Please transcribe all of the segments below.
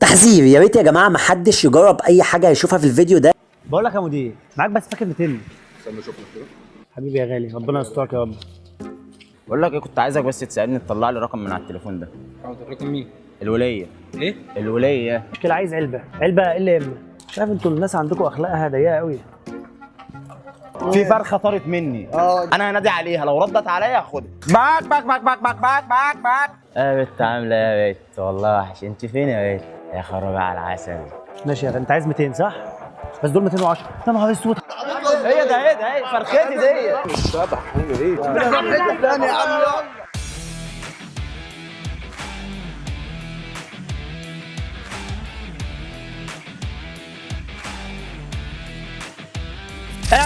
تحذير. يا ريت يا جماعة ما حدش يجرب أي حاجة يشوفها في الفيديو ده. بقول لك يا مدير معاك بس فاكر 200 استنى أشوف لك كده. حبيبي يا غالي ربنا يسترك يا رب. بقول لك إيه كنت عايزك بس تساعدني تطلع لي رقم من على التليفون ده. حاضر رقم مين؟ الوليه إيه؟ الوليه مشكله عايز علبة. علبة L&M مش عارف إنتوا الناس عندكم أخلاقها ضيقة قوي في فرخة طارت مني. أنا هنادي عليها. لو ردت عليا هاخدها باك باك باك باك باك باك باك باك. يا بت عاملة إيه يا بت. والله وحش. انت فين يا بت؟ يا خرابي على العسل. ماشي يا انت عايز 200 صح؟ بس دول 210 يا نهار أسود. هي ده هي ده هي فرختي دي.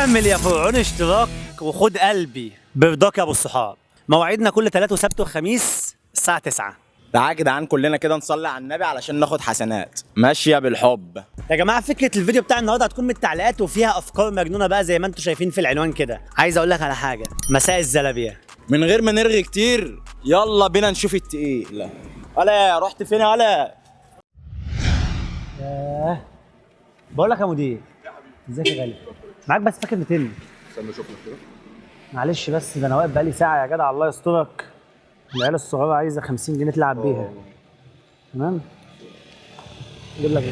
اعمل يا فرعون اشتراك وخد قلبي. برضاك يا أبو الصحاب. مواعيدنا كل ثلاث وسبت وخميس الساعة 9 تعالى يا جدعان كلنا كده نصلي على النبي علشان ناخد حسنات. ماشيه بالحب. يا جماعة فكرة الفيديو بتاع النهارده هتكون من التعليقات وفيها أفكار مجنونة بقى زي ما أنتم شايفين في العنوان كده. عايز أقول لك على حاجة مساء الزلابية. من غير ما نرغي كتير يلا بينا نشوف التقيل. ولا رحت فين ولا بقول لك يا مدير ازيك يا غالي؟ معاك بس فاكر 200 استنى أشوف لك كده. معلش بس ده أنا واقف بقالي ساعة يا جدع الله يسترك. العيال الصغيرة عايزة 50 جنيه تلعب بيها. تمام؟ أجيب لك؟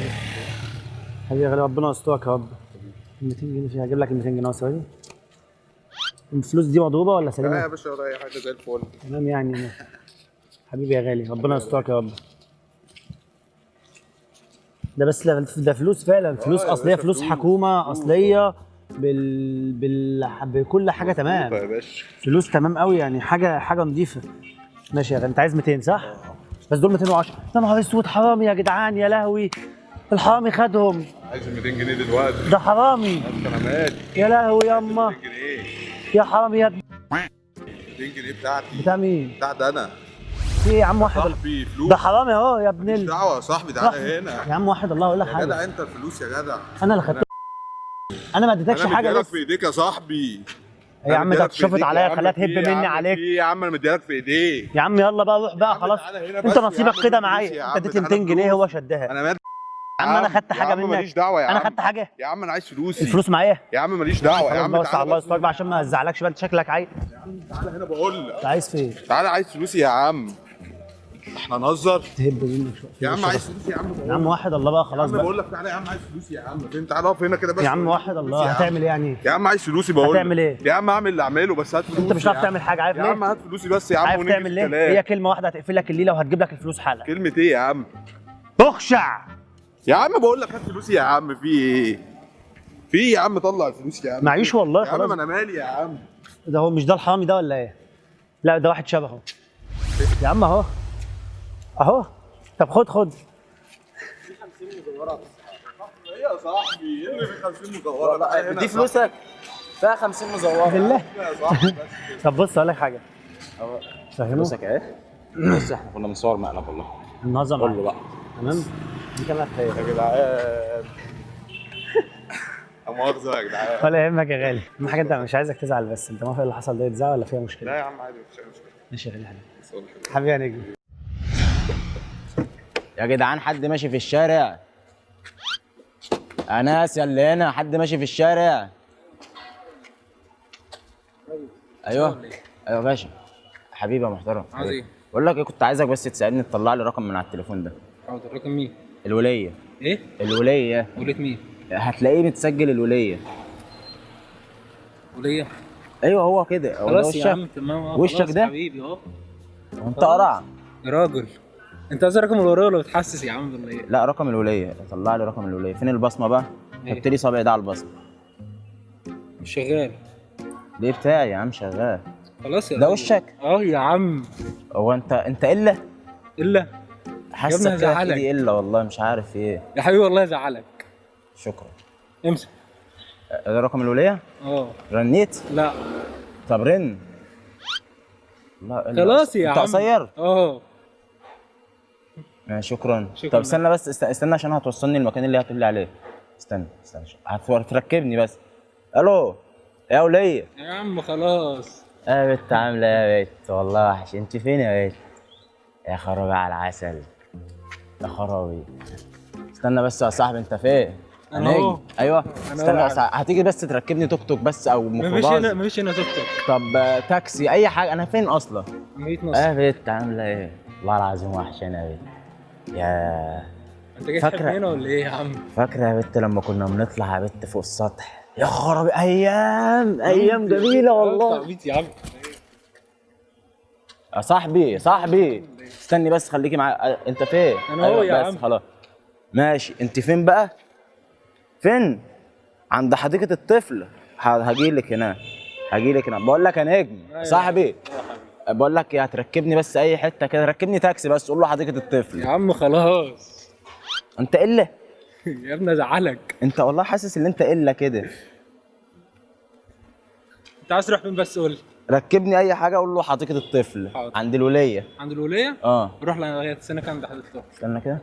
حبيبي يا غالي ربنا يسترك يا رب. 200 جنيه فيها. أجيب لك ال 200 جنيه ثواني الفلوس دي مضروبة ولا لا يا سليمه؟ باشا ولا أي حاجة زي الفل. تمام يعني. حبيبي يا غالي ربنا يسترك يا رب. ده بس ده فلوس فعلا. فلوس يا أصلية فلوس حكومة. أصلية. بال... بال... بكل حاجة تمام. يا باشا. فلوس تمام قوي يعني حاجة حاجة نظيفة. ماشي يا غالي انت عايز 200 صح؟ بس دول 210 يا نهار اسود حرامي يا جدعان يا لهوي. الحرامي خدهم. عايز 200 جنيه دلوقتي. ده حرامي. يا لهوي ياما. 200 جنيه. يا حرامي يا ابني. 200 جنيه بتاعتي. بتاع مين؟ بتاعت أنا. في إيه يا عم واحد صاحبي فلوس. ده حرامي أهو يا ابن ال... دعوة يا صاحبي. تعالى هنا. يا عم واحد الله أقول لك يا حاجة. جدع أنت الفلوس يا جدع. أنا اللي خدت أنا ما اديتكش أنا حاجة لسه في ايديك يا صاحبي يا عم يا عليا عم، في تهب إيه يا مني عم، عليك إيه يا عم أنا مديلك في ايديك يا عم يلا بقى روح بقى عم خلاص انت بس يا نصيبك عم كده معايا يا انت عم، اديت تعالى 200 جنيه. هو شدها أنا مالي يا عم أنا خدت يا حاجة عم منك ماليش دعوه يا أنا عم خدت حاجة يا عم أنا عايز فلوسي الفلوس معايا يا عم ماليش دعوه يا عم بس على الله يسترك عشان ما ازعلكش بقى انت شكلك عايز تعالى هنا بقول لك انت عايز فين؟ تعالى عايز فلوسي يا عم إحنا نهزر تهب منك شوية يا عم عايز فلوسي يا عم يا عم واحد الله بقى خلاص بقى بقول لك تعالى يا عم عايز فلوسي يا عم فين تعالى اقف هنا كده بس يا عم واحد الله. هتعمل إيه يعني؟ يا عم عايز فلوسي بقول هتعمل. إيه؟ يا عم اعمل اللي اعمله بس هات فلوسي انت مش هتعرف عم. تعمل حاجة عارف يا عم ليه؟ هات فلوسي بس يا عم عارف تعمل ليه؟ هي كلمه واحدة هتقفل لك الليلة وهتجيب لك الفلوس حالا كلمة إيه يا عم؟ اخشع يا عم بقول لك هات فلوسي يا عم في إيه؟ في إيه يا عم طلع الفلوس يا عم معيش والله يا عم خلاص أنا مالي يا عم ده هو مش ده الحرامي ده ولا إيه؟ لا ده واحد شبهه يا عم اهو أهو. طب خد خد. إيه يا صاحبي إيه اللي في 50 مدورة تعالى هنا دي فلوسك. فيها 50 مزورة. بالله. طب بص أقول لك حاجة. فهمه فلوسك أهي. بص إحنا كنا بنصور مقلب والله. النظام قول له بقى. تمام؟ دي كمان خير. يا جدعان. لا مؤاخذة يا جدعان. ولا يهمك يا غالي. اهم حاجة أنت مش عايزك تزعل بس. أنت موافق اللي حصل ده؟ يتزعل ولا فيها مشكلة؟ لا يا عم عادي مفيش أي مشكلة. ماشي يا غالي. حبيبي. حبيبي يا نجم. يا جدعان حد ماشي في الشارع؟ اناس يا اللي هنا حد ماشي في الشارع؟ أيوه أيوه باشا. حبيبي يا محترم. عايز إيه؟ بقول لك إيه كنت عايزك بس تساعدني تطلع لي رقم من على التليفون ده. حاضر. رقم مين؟ الولية. إيه؟ الولية. ولية مين؟ هتلاقيه متسجل الولية. ولية؟ أيوه هو كده. خلاص يا عم تمام. آه وشك ده؟ حبيبي آه وانت قرع يا راجل. انت عايز رقم الوراء ولا بتحسس يا عم ولا إيه؟ لا رقم الوليه طلع لي رقم الوليه فين البصمة بقى؟ إيه؟ حط لي صابعي ده على البصمة. مش شغال. ليه بتاعي يا عم شغال؟ خلاص يا ده. وشك؟ آه يا عم. هو انت انت إلا؟ إلا؟ حاسك كده. ايدي إلا والله مش عارف إيه. يا حبيبي والله يزعلك شكرا. امسك. ده رقم الوليه آه. رنيت؟ لا. طب رن. لا خلاص. يا انت عم. قصير. آه. آه، شكرا. شكراً. طب استنى بس است- استنى عشان هتوصلني المكان اللي هتقول لي عليه. استنى استنى هت- هتركبني بس. ألو يا وليه يا عم خلاص. يا بت عاملة إيه يا بت والله وحش. انت فين يا بت؟ يا خرابي على العسل. يا خرابي. استنى بس يا صاحبي انت فين؟ أنا هنيجي. أهو. أيوه. أنا استنى. بس هتيجي بس تركبني توك توك بس أو مفيش ميكروباص؟ هنا مفيش هنا توك توك. طب آه، تاكسي أي حاجة. أنا فين أصلا؟ 100 نص آه بنت عاملة إيه؟ والله العظيم وحشانه يا بنت يا انت جاي فاكرة. هنا ولا إيه يا عم؟ فاكرة يا بنت لما كنا بنطلع يا بنت فوق السطح يا خرابي أيام أيام جميلة والله يا عم يا صاحبي يا صاحبي استني بس خليكي معايا أه، أنت فين؟ أنا أهو يا بس عم. خلاص ماشي أنت فين بقى؟ فين؟ عند حديقة الطفل هاجي لك هنا هاجي لك هنا بقول لك يا نجم أيوة. صاحبي بقول لك إيه هتركبني بس أي حتة كده. ركبني تاكسي بس قول له حديقة الطفل يا عم خلاص. أنت الا يا ابني أزعلك. أنت والله حاسس إن أنت الا كده. أنت عايز تروح فين بس؟ قول لي. ركبني أي حاجة قول له حديقة الطفل حاضر. عند الولية. عند الولية؟ آه. روح لغايه السنة كام ده حضرتك استنى كده.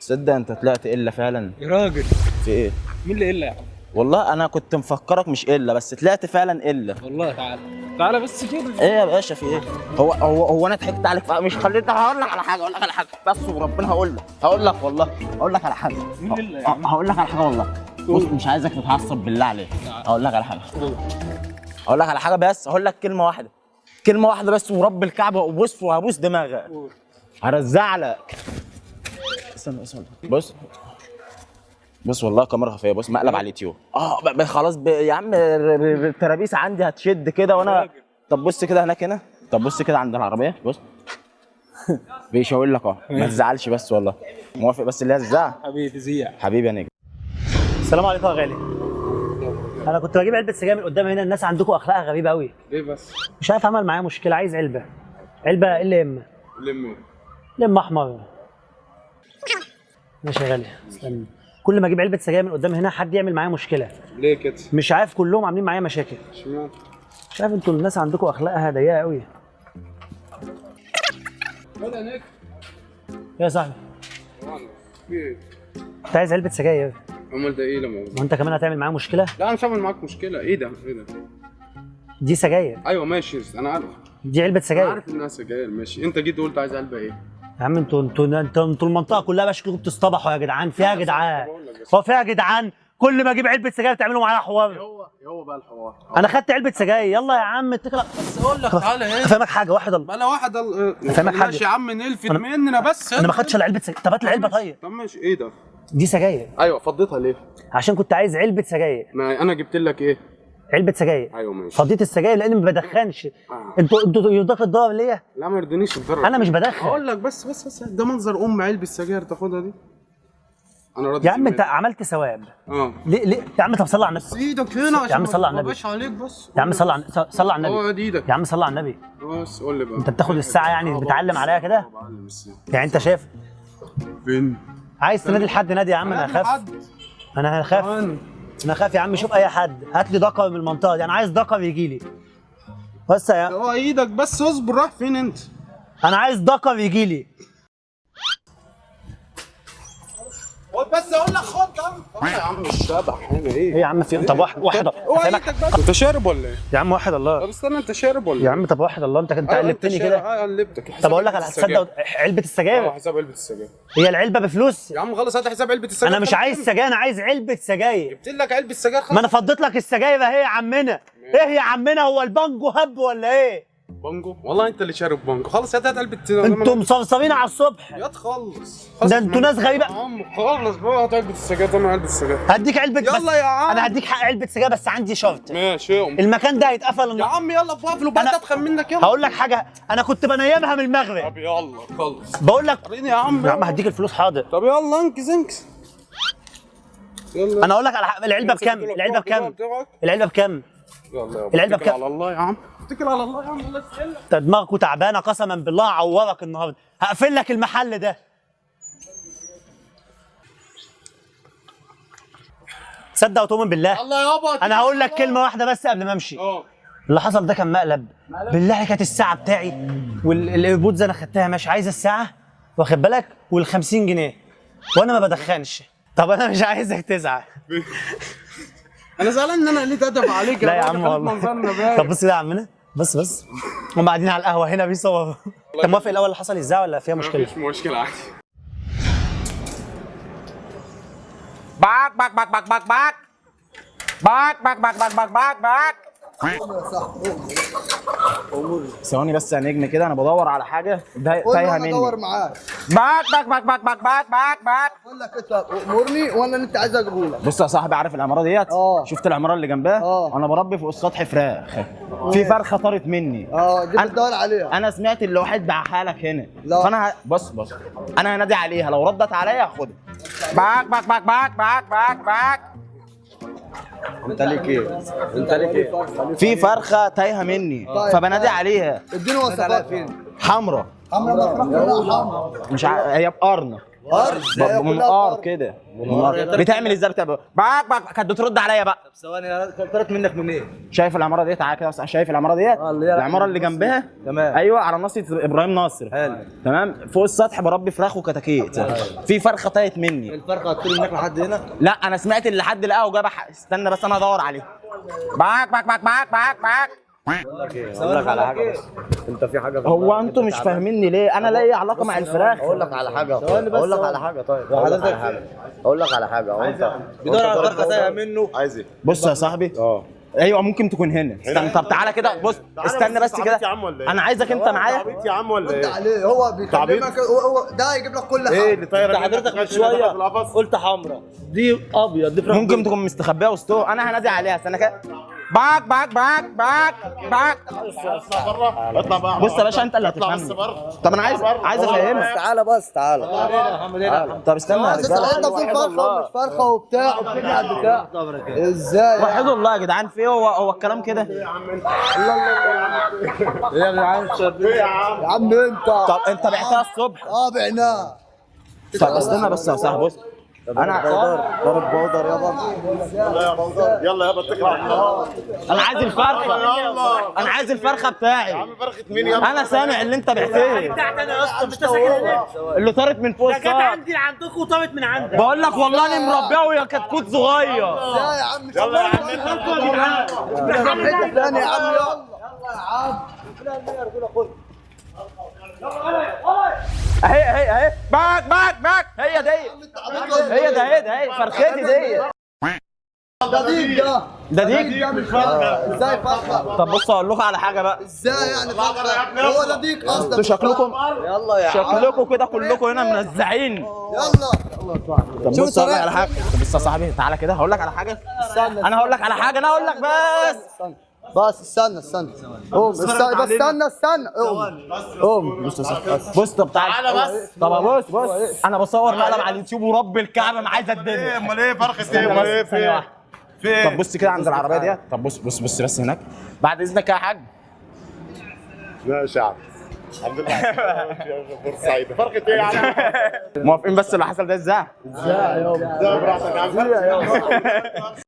تصدق أنت طلعت إلا فعلا؟ يا راجل. في إيه؟ مين اللي إلا يا عم؟ والله أنا كنت مفكرك مش إلا بس طلعت فعلا إلا. والله تعالى. تعالى بس كده. إيه يا باشا في إيه؟ هو هو هو أنا ضحكت عليك؟ مش خليتني. هقول لك على حاجة أقول لك على حاجة. بس وربنا هقول لك. هقول لك والله. هقول لك على حاجة. مين عم؟ هقول لك على حاجة والله. بص مش عايزك تتعصب بالله عليك. هقول لك على حاجة. هقول لك على حاجة بس. هقول لك كلمة واحدة. كلمة واحدة بس ورب الكعبة. وبص وهبوس دماغك. قول. هرزع لك. استنى استنى. بص. بص والله كاميرا خفية بص مقلب على اليوتيوب. آه خلاص ب... يا عم الترابيس عندي هتشد كده وأنا. طب بص كده هناك هنا. طب بص كده عند العربية بص. بيشاور لك أهو ما تزعلش بس والله. موافق بس اللي هي الزعل. حبيبي زيع. حبيبي يا نجم. السلام عليكم يا غالي. أنا كنت بجيب علبة سجاير من قدام هنا الناس عندكم أخلاقها غريبة قوي ليه بس؟ مش عارف عمل معايا مشكلة عايز علبة. علبة ال ام لم لم أحمر. ماشي يا غالي استنى. كل ما أجيب علبة سجاير من قدام هنا حد يعمل معايا مشكلة. ليه كده؟ مش عارف كلهم عاملين معايا مشاكل. اشمعنى؟ مش عارف أنتوا الناس عندكم أخلاقها ضيقة قوي يا صاحبي؟ انت عايز علبة سجاير أمال ده إيه لما وأنت كمان هتعمل معايا مشكلة؟ لا أنا مش هعمل معاك مشكلة. إيه ده؟ إيه ده؟ دي سجاير. أيوه ماشي أنا عارف. دي علبة سجاير. عارف إنها سجاير ماشي. أنت جيت قلت عايز علبة إيه؟ يا عم أنتوا أنتوا أنتوا أنتوا المنطقة كلها بقى شكلكم بتصطبحوا يا جدعان. فيها يا جدعان. هو فيها يا جدعان؟ كل ما أجيب علبة سجاير تعملوا معايا حوار. هو هو بقى الحوار؟ أنا خدت علبة سجاير. يلا يا عم اتكل بس أقول لك تعالى إيه؟ أفهمك حاجة واحد الله. أنا واحد ال... فاهمك حاجة. ماشي يا عم نلفت أنا- مننا بس. أنا ما خدتش الا علبة سجاير. طب هات العلبة طيب. طب ماشي إيه ده؟ دي سجاير. أيوه فضيتها ليه؟ عشان كنت عايز علبة سجاير. ما أنا جبت لك إيه؟ علبة سجاير. أيوه ماشي. فضيت السجاير لأن ما بدخنش. آه. أنتوا أنتوا يرضاك الضرب ليا؟ لا ما يرضينيش الضرر أنا مش بدخن. هقول لك بس بس بس. ده منظر أم علبة السجاير تاخدها دي. أنا راضي يا عم أنت عملت ثواب. آه. ليه ليه؟ يا عم طب صلي على النبي. إيدك هنا عشان عم صل على النبي. عليك بس. يا عم صلي على صلي على النبي. أقعد إيدك. يا عم صلي على النبي. بس قول لي بقى. أنت بتاخد الساعة يعني بتعلم عليا كده. يعني أنت شايف؟ فين؟ عايز تنادي لحد نادي يا عم؟ أنا هخاف. أنا هخاف. أنا هخاف يا عم شوف أي حد. هات لي دقر من المنطقة دي. أنا عايز دقر يجي لي. بس يا هو إيدك بس اصبر رايح فين أنت؟ أنا عايز دقر يجي لي. بس أقول لك خد يا عم. يا عم الشبح هنا إيه؟ إيه؟ يا عم في طب واحد واحد انت شارب ولا إيه؟ يا عم واحد طب الله استنى انت شارب ولا يا عم طب واحد الله انت انت أيوة، قلبتني شارب. كده. آه قلبتك. طب أقول لك على تصدق علبة آه السجاير حساب علبة السجاير. هي العلبة بفلوس. يا عم خلص هات حساب علبة السجاير. أنا مش عايز سجاير أنا عايز علبة سجاير. جبت لك علبة السجاير ما أنا فضيت لك السجاير اهي يا عمنا. إيه يا عمنا هو البانجو هب ولا إيه؟ بانجو والله انت اللي شارب بانجو خلص هات هات علبه أنتوا مصرصرين على الصبح. يا تخلص. ده أنتوا ناس غريبة. يا عم خلص بقى هات علبة السجاير. طبعا علبة السجاير. هديك علبة بس. يلا يا عم. أنا هديك حق علبة سجاير بس عندي شرط. ماشي يا أم. المكان ده هيتقفل. يا عم يلا وبعد أنا- اتخن منك يلا. هقول لك حاجة. أنا كنت بنيمها من المغرب. طب يلا خلص. بقول لك يا عم. يا عم هديك الفلوس حاضر. طب يلا انكس انكس. يلا. أنا أقول لك على. العلبة بكام؟ العلبة بكام؟ العلبة بكام؟ يلا يا العلبة اتكل بكام؟ على الله يا عم. اتكل على الله يا عم الله يسهلك انت دماغكوا تعبانة قسما بالله هعورك النهارده. هقفل لك المحل ده. تصدق وتؤمن بالله؟ الله يابا أنا هقول لك كلمة واحدة بس قبل ما أمشي. آه. اللي حصل ده كان مقلب. بالله كانت الساعة بتاعي والايربودز أنا خدتها ماشي. عايز الساعة؟ واخد بالك؟ وال 50 جنيه. وأنا ما بدخنش. طب أنا مش عايزك تزعل. أنا زعلان إن أنا قلت أدب عليك لا يا عم والله. طب بص كده يا عمنا بس بس هم قاعدين على القهوة هنا بيصوروا انت موافق الأول اللي حصل إزاي ولا فيها مشكلة؟ مفيش مشكلة عادي. باك باك باك باك باك. باك باك باك باك باك باك باك. ثواني بس يا نجم كده أنا بدور على حاجة تايهه مني ادور معاك باك باك باك باك باك باك باك أقول لك انت امرني وأنا اللي انت عايز اجيبه لك بص يا صاحبي عارف العماره ديت آه. شفت العماره اللي جنبها آه. أنا بربي فوق السطح فراخ في فرخه طارت مني آه دي بتدور عليها أنا سمعت اللي واحد باعها لك هنا لا. فانا ه... بص بص أنا هنادي عليها لو ردت عليا هاخدها باك باك باك باك باك باك باك انت ليك إيه؟ انت ليك إيه؟ في فرخة تايهة مني طيب. فبنادي عليها اديني وصفات حمرا حمرا كلها حمرا مش ع... هي بقرنه ارض ب- منقار كده. بتعمل إزاي؟ بتعمل باك باك. كانت بترد عليا بقى. ثواني طلعت منك من إيه؟ شايف العمارة ديت؟ تعالى كده شايف العمارة ديت؟ هي العمارة اللي جنبها؟ تمام. أيوه على ناصيه إبراهيم ناصر. حلو. تمام؟ فوق السطح بربي فراخ وكتاكيت. في فرخة طارت مني. الفرخة هتطير منك لحد هنا؟ لا أنا سمعت اللي حد لقاه وجاب استنى بس أنا أدور عليه. باك باك باك باك باك باك. أقول لك على حاجة بس. أنت في حاجة في هو أنتوا مش فاهميني ليه؟ أنا لا إيه علاقة مع الفراخ. أقول لك على حاجة. أقول لك على حاجة طيب. أقول لك على حاجة. أقول لك على حاجة. هو أنت بيدور على فرخه تايهه منه. عايز إيه؟ بص يا صاحبي. آه. أيوه ممكن تكون هنا. استنى طب تعالى كده. بص استنى بس كده. إيه؟ أنا عايزك أنت معايا. عبيط يا عم ولا إيه؟ عليه هو بيكلمك هو ده هيجيب لك كل إيه حاجة. اللي طايره أنت حضرتك من شوية. قلت حمراء دي أبيض دي فراخ ممكن تكون مستخبية وسطه أنا هنادي عليها. استنى كده. باك باك باك باك باك. بره اطلع بقى بص يا باشا انت اللي هتفهمني. طب أنا عايز عايز افهمك. تعالى بس تعالى. طب استنى يا بس انت رجاله انت بتقول فرخة ومش فرخة وبتاع على البتاع إزاي وحدوا الله يا جدعان في إيه؟ هو هو الكلام كده؟ إيه يا جدعان يا عم انت. طب انت بعتها الصبح. آه بعناه طب استنى بس يا صاحبي بص. أنا ضرب بودر يابا. يلا يا بوزر يلا يابا اتكل على الله أنا عايز الفرخة. يلا أنا عايز الفرخة بتاعي. فرخة مين يابا؟ أنا سامع اللي أنت بعتيه بتاعتي أنا يا اسطى مش اللي طارت من فوق جت السطح عندي عندكم وطابت من عندك بقول لك والله أنا مربيه وهي كتكوت صغير. إزاي يا عم يلا يا عم حتة ثانية يا عم يلا. أهي أهي أهي. باك باك باك هي دي. هي ده هي ده هي فرختي دي. ده ديك ده ده ديك إزاي فرخه طب بص أقول لكم على حاجة بقى. إزاي يعني فرخه هو ده ديك أصلا. أنتوا شكلكم يلا يا شكلكم كده كلكم هنا منزعين. يلا. طب بص أقول لك على حاجة. طب بص يا صاحبي تعالى كده. هقول لك على حاجة. أنا هقول لك على حاجة أنا هقول لك بس. بس استنى استنى. قوم استنى بس استنى استنى. قوم قوم بص يا صاحبي بص طب تعالى بس. طب بص بص. أنا بصور مقلب على اليوتيوب ورب الكعبة ما عايز الدنيا. أمال إيه؟ فرخه إيه؟ أمال إيه؟ في. في؟ طب بص كده عند العربية ديت. طب بص بص بص بس هناك. بعد إذنك يا حاج. لا يا شعب. الحمد لله. بورسعيد فرخه إيه يا عم؟ موافقين بس اللي حصل ده إزاي؟ ده براحتك يا عم.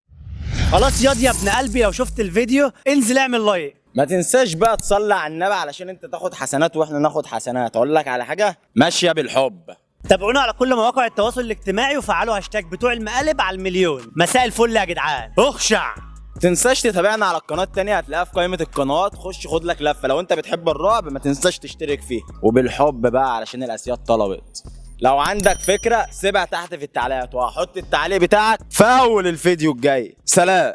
خلاص ياض يا ابن قلبي لو شفت الفيديو انزل اعمل like. ما تنساش بقى تصلي على النبي علشان انت تاخد حسنات وإحنا ناخد حسنات. أقول لك على حاجة ماشية بالحب. تابعونا على كل مواقع التواصل الاجتماعي وفعلوا هاشتاج بتوع المقالب على المليون. مساء الفل يا جدعان. اخشع. تنساش تتابعنا على القناة التانية هتلاقيها في قائمة القنوات. خش خد لك لفة. لو انت بتحب الرعب ما تنساش تشترك فيه وبالحب بقى علشان الأسياد طلبت. لو عندك فكرة سيبها تحت في التعليقات وهحط التعليق بتاعك في أول الفيديو الجاي. سلام.